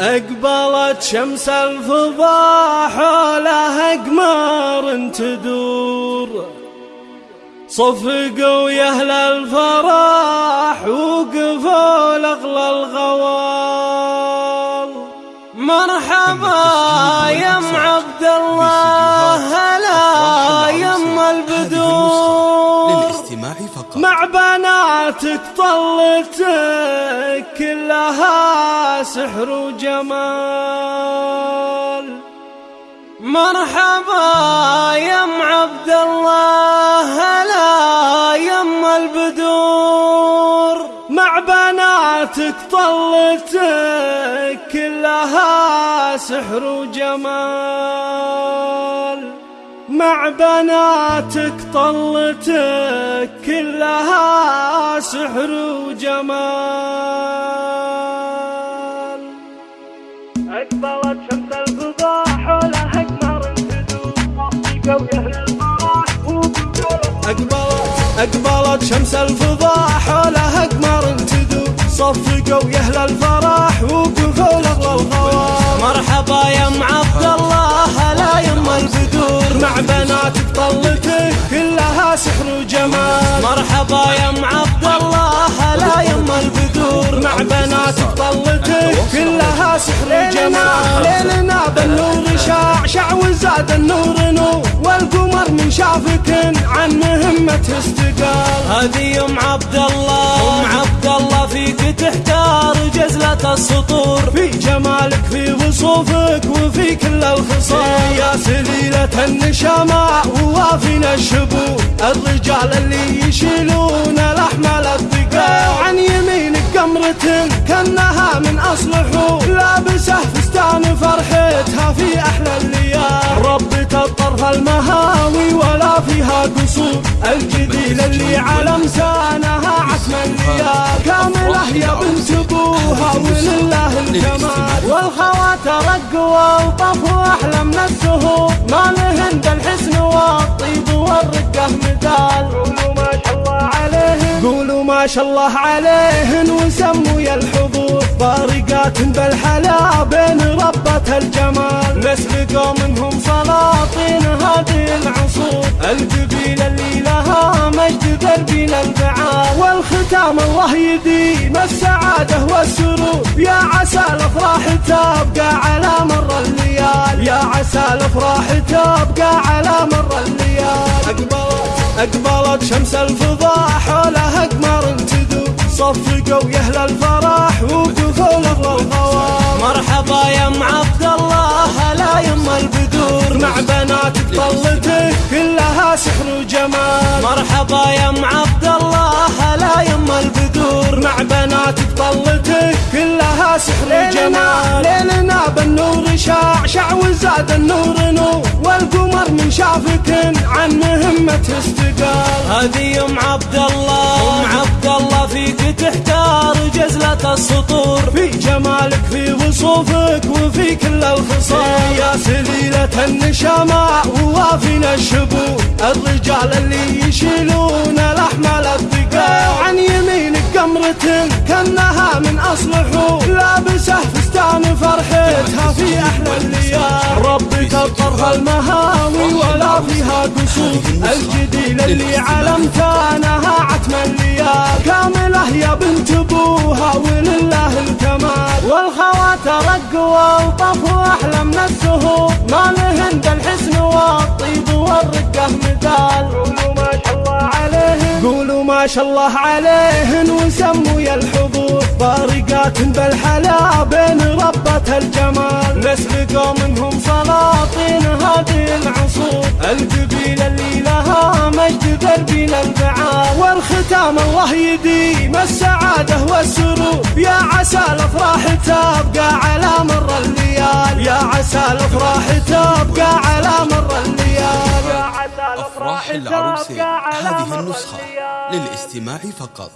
أقبلت شمس الفضاء حولها أقمار تدور. صفقوا يا أهل الفرح وقفوا لأغلى الغوال. مرحبا يا أم عبد الله هلا يا أم البدور. مع بناتك طلتك كلها سحر وجمال. مرحبا يا أم عبد الله هلا يا أم البدور. مع بناتك طلتك كلها سحر وجمال. مع بناتك طلتك كلها سحر وجمال. أقبلت شمس الفضاء حولها أقمار تدور أقبلت أقبلت شمس الفضاء حولها أقمار تدور صفقوا يا أهل الفرح. البدور مع بناتك طلتك كلها سحر وجمال. مرحبا يا أم عبد الله هلا يم البدور مع بناتك طلتك كلها سحر وجمال. ليلنا بالنور شاع شع وزاد النور نور والقمر من شافك عن مهمته استقال. هذه أم عبد الله أم عبد جزلة السطور. في جمالك في وصوفك وفي كل الخصال. يا سليلة النشامة ووافينا الشبور. الرجال اللي يشيلون الأحمال الثقال عن يمينك قمرة كأنها من أصل حور لابسة فستان فرحتها في أحلى الليال. ربة الطرف المهاوي ولا فيها قصور. الجديل اللي على مسانها عتم الليال كاملة يا بنت ابوها ولله الجمال. والخوات رقوا وطفوا أحلى من الزهور ما لهن الحسن والطيب والرقة مثال قولوا ما شاء الله عليهن. قولوا ما شاء الله عليهن وسموا يا الحضور. بارقات بالحلا بين ربة الجمال. نسلقوا منهم سلاطين هذه العصور. القبيلة اللي لها مجد دربين البعال والختام الله يديم السعادة والسرور. يا عسى الأفراح تبقى على مر الليال. يا عسى الأفراح تبقى على مر الليال. اقبلت أقبلت شمس الفضاء حولها اقمار تدور. صفقوا يا أهل الفرح وقفوا لأغلى الغوار مرحبا يا أم عبد الله هلا يا أم البدور. مع بناتك كلها سحر وجمال مرحبا يا أم عبد الله هلا يا أم البدور مع بناتك طلتك كلها سحر وجمال ليلنا بالنور شاع شع وزاد النور نور. والقمر من شافك عن مهمته استقال. هذه أم عبد الله أم عبد الله فيك تحتار جزلة السطور. جمالك في وصوفك وفي كل الخصال. يا سليلة النشامة ووافينا الشبور الرجال اللي يشيلون الأحمال الثقال عن يمينك قمرة كأنها من أصل حور لابسه فستان فرحتها في أحلى الليال ربك الطرف المهاوي ولا فيها قصور. الجديل اللي علمتانها عتم الليال كاملة يا بنت رقوا وطفوا أحلى من الزهور ما لهن الحسن والطيب والرقة مثال. قولوا ما شاء الله عليهن قولوا ما شاء الله عليهن وسموا يا الحضور. بارقات بالحلا بين ربة الجمال. نسلقوا منهم سلاطين هذه العصور. دربين البعال والختام الله يديم السعادة والسرور. يا عسى الأفراح تبقى على مر الليال. يا عسى الأفراح تبقى على مر الليال. يا عسى أفراح العروسين هذه النسخة للاستماع فقط.